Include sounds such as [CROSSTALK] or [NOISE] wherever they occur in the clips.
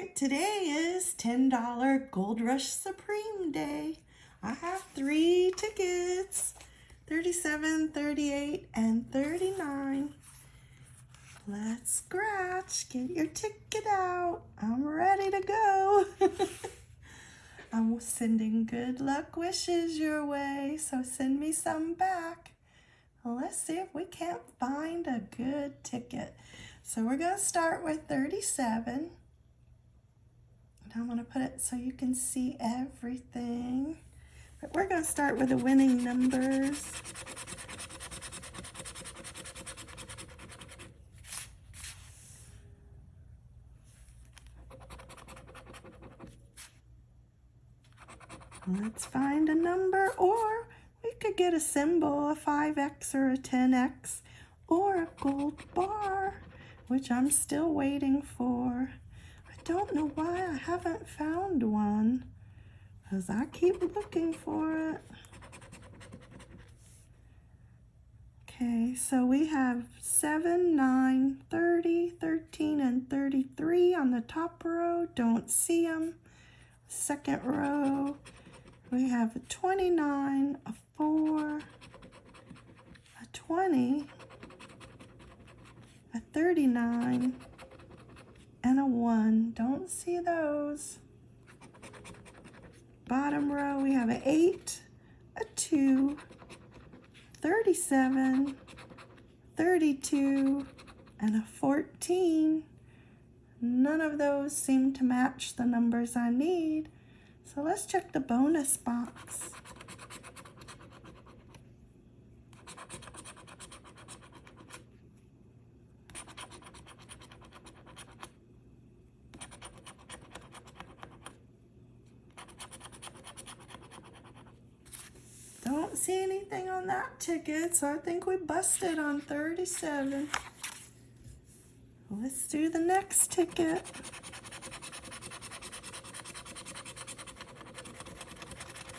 Today is $10 Gold Rush Supreme Day. I have three tickets, 37, 38, and 39. Let's scratch. Get your ticket out. I'm ready to go. [LAUGHS] I'm sending good luck wishes your way, so send me some back. Let's see if we can't find a good ticket. So we're going to start with 37. I'm going to put it so you can see everything. But we're going to start with the winning numbers. Let's find a number or we could get a symbol, a 5X or a 10X or a gold bar, which I'm still waiting for. Don't know why I haven't found one because I keep looking for it. Okay, so we have 7, 9, 30, 13, and 33 on the top row. Don't see them. Second row, we have a 29, a 4, a 20, a 39, a 1. Don't see those. Bottom row, we have an 8, a 2, 37, 32, and a 14. None of those seem to match the numbers I need. So let's check the bonus box. Don't see anything on that ticket, so I think we busted on 37. Let's do the next ticket.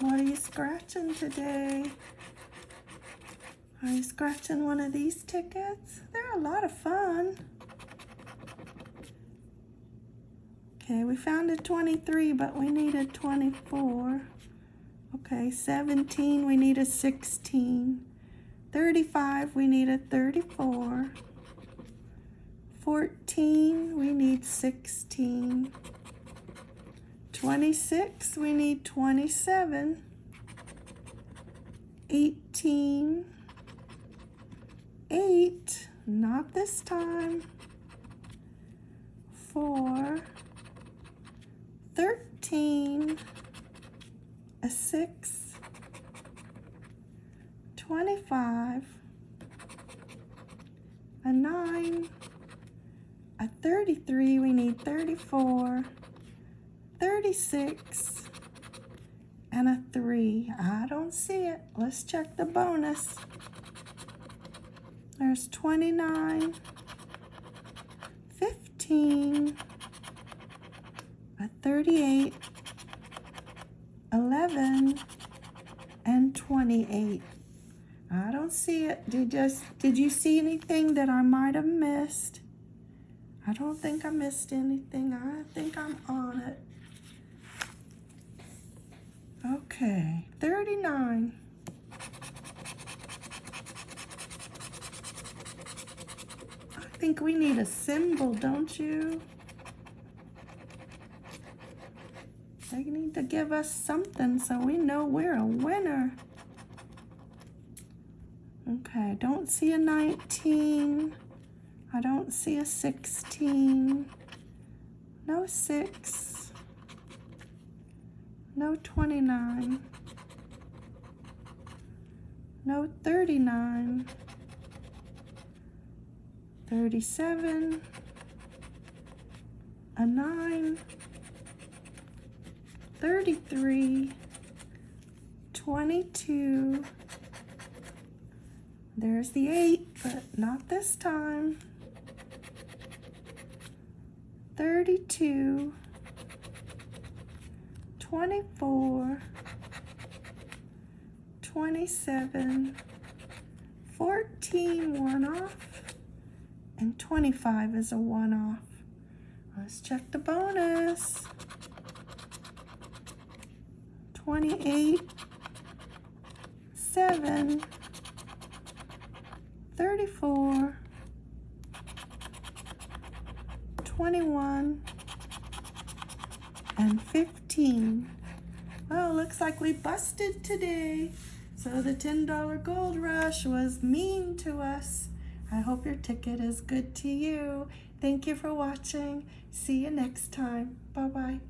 What are you scratching today? Are you scratching one of these tickets? They're a lot of fun. Okay, we found a 23, but we need a 24. Okay, 17, we need a 16. 35, we need a 34. 14, we need 16. 26, we need 27. 18. 8, not this time. 4. 13. A 6. 25. A 9. A 33, we need 34. 36 and a 3. I don't see it. Let's check the bonus. There's 29, 15, a 38, 11, and 28. I don't see it. Did, just, did you see anything that I might have missed? I don't think I missed anything. I think I'm on it. Okay, 39. I think we need a symbol, don't you? They need to give us something so we know we're a winner. Okay, I don't see a 19. I don't see a 16. No 6. No 29. No 39. 37. A 9. 33. 22. There's the 8, but not this time. 32. 24, 27, 14 one off, and 25 is a one off. Let's check the bonus. 28, 7, 34, 21, and 15. Well, looks like we busted today. So the $10 gold rush was mean to us. I hope your ticket is good to you. Thank you for watching. See you next time. Bye-bye.